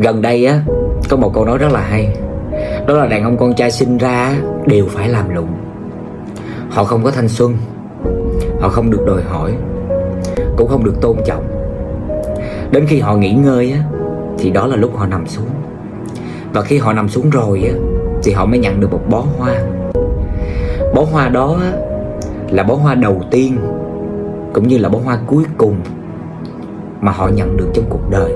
Gần đây á Có một câu nói rất là hay. Đó là đàn ông con trai sinh ra Đều phải làm lụng. Họ không có thanh xuân Họ không được đòi hỏi Cũng không được tôn trọng. Đến khi họ nghỉ ngơi á Thì đó là lúc họ nằm xuống. Và khi họ nằm xuống rồi á Thì họ mới nhận được một bó hoa. Bó hoa đó á, Là bó hoa đầu tiên Cũng như là bó hoa cuối cùng Mà họ nhận được trong cuộc đời.